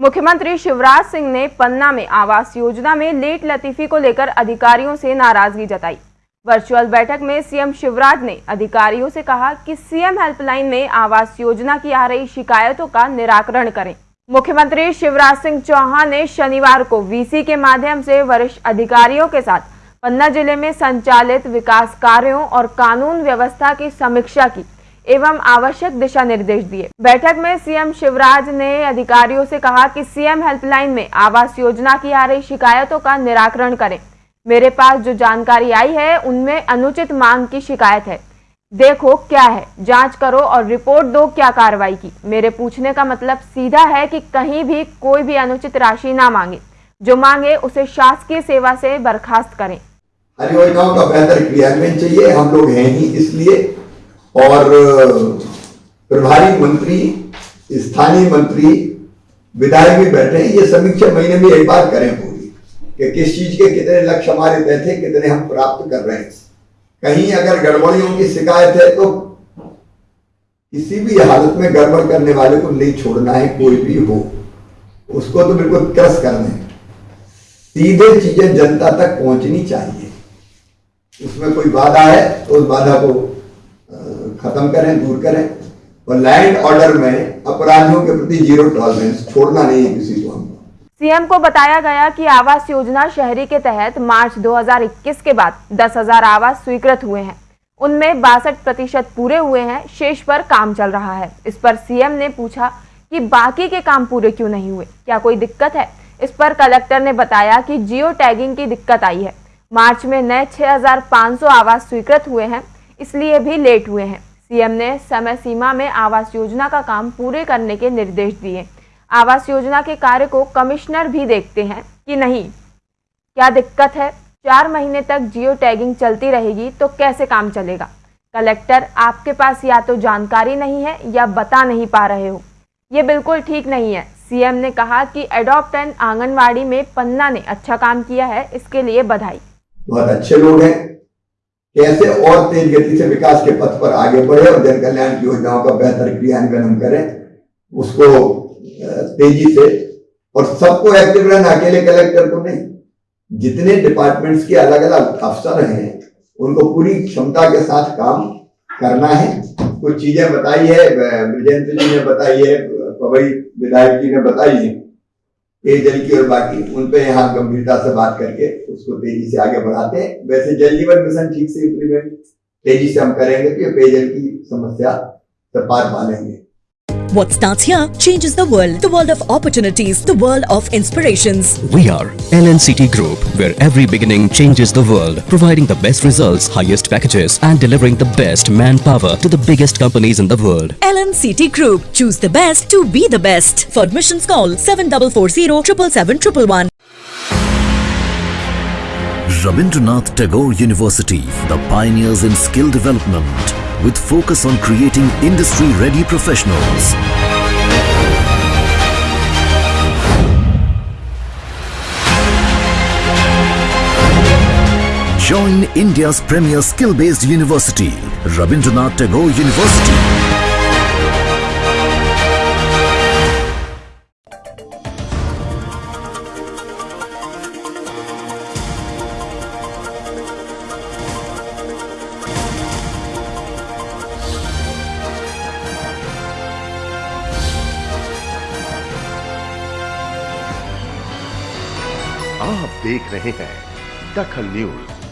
मुख्यमंत्री शिवराज सिंह ने पन्ना में आवास योजना में लेट लतीफी को लेकर अधिकारियों से नाराज़गी जताई। वर्चुअल बैठक में सीएम शिवराज ने अधिकारियों से कहा कि सीएम हेल्पलाइन में आवास योजना की आ रही शिकायतों का निराकरण करें। मुख्यमंत्री शिवराज सिंह चौहान ने शनिवार को वीसी के माध्यम से वरिष्ठ अधिकारियों के साथ पन्ना ज़िले में संचालित विकास कार्यों और कानून व्यवस्था की समीक्षा की। एवं आवश्यक दिशा निर्देश दिए। बैठक में सीएम शिवराज ने अधिकारियों से कहा कि सीएम हेल्पलाइन में आवास योजना की आ रही शिकायतों का निराकरण करें। मेरे पास जो जानकारी आई है, उनमें अनुचित मांग की शिकायत है। देखो क्या है, जाँच करो और रिपोर्ट दो क्या कार्रवाई की। मेरे पूछने का मतलब सीधा है कि कहीं भी कोई भी अनुचित राशि ना मांगे। जो मांगे, उसे शासकीय सेवा से बर्खास्त करें। का बेहतर क्रियान्वयन चाहिए। हम लोग हैं ही, इसलिए और प्रभारी मंत्री, स्थानीय मंत्री, विधायक भी बैठे हैं। ये समीक्षा महीने में एक बार करें पूरी कि किस चीज़ के कितने लक्ष्य हमारे तय थे, कितने हम प्राप्त कर रहे हैं। कहीं अगर गड़बड़ियों की शिकायत है तो किसी भी हालत में गड़बड़ करने वाले को नहीं छोड़ना है, कोई भी हो। उसको तो बिल्कुल क्रस करना है। सीधे चीज़ें जनता तक पहुंचनी चाहिए। उसमें कोई बाधा है तो उस बाधा को खत्म करें दूर करें। और लैंड ऑर्डर में अपराधियों के प्रति ज़ीरो टॉलरेंस छोड़ना नहीं है किसी को सीएम को बताया गया कि आवास योजना शहरी के तहत मार्च 2021 के बाद 10,000 आवास स्वीकृत हुए हैं। उनमें बासठ प्रतिशत पूरे हुए हैं शेष पर काम चल रहा है। इस पर सीएम ने पूछा कि बाकी के काम पूरे क्यों नहीं हुए? क्या कोई दिक्कत है? इस पर कलेक्टर ने बताया कि जियो टैगिंग की दिक्कत आई है। मार्च में नए 6,500 आवास स्वीकृत हुए हैं इसलिए भी लेट हुए हैं। सीएम ने समय सीमा में आवास योजना का काम पूरे करने के निर्देश दिए। आवास योजना के कार्य को कमिश्नर भी देखते हैं कि नहीं। क्या दिक्कत है? चार महीने तक जियो टैगिंग चलती रहेगी तो कैसे काम चलेगा? कलेक्टर, आपके पास या तो जानकारी नहीं है या बता नहीं पा रहे हो। ये बिल्कुल ठीक नहीं है। सीएम ने कहा कि एडॉप्ट एंड आंगनवाड़ी में पन्ना ने अच्छा काम किया है, इसके लिए बधाई। बहुत अच्छे लोग हैं। कैसे और तेज गति से विकास के पथ पर आगे बढ़े और जन कल्याण की योजनाओं का बेहतर क्रियान्वयन हम करें, उसको तेज़ी से और सबको एक्टिव रहना, अकेले कलेक्टर को नहीं। जितने डिपार्टमेंट्स के अलग अलग अफसर हैं, उनको पूरी क्षमता के साथ काम करना है। कुछ चीज़ें बताई है ब्रजेंद्र जी ने बताई है पवई विधायक जी ने बताई है। पेयजल की और बाकी, उन पे यहाँ गंभीरता से बात करके उसको तेज़ी से आगे बढ़ाते हैं। वैसे जल जीवन मिशन ठीक से इम्प्लीमेंट तेज़ी से हम करेंगे तो ये पेयजल की समस्या से पार पालेंगे What starts here changes the world. The world of opportunities. The world of inspirations. We are LNCT Group, where every beginning changes the world. Providing the best results, highest packages and delivering the best manpower to the biggest companies in the world. LNCT Group. Choose the best to be the best. For admissions call 7440 777 Rabindranath Tagore University, the pioneers in skill development with focus on creating industry-ready professionals. Join India's premier skill-based university, Rabindranath Tagore University. आप देख रहे हैं दखल news.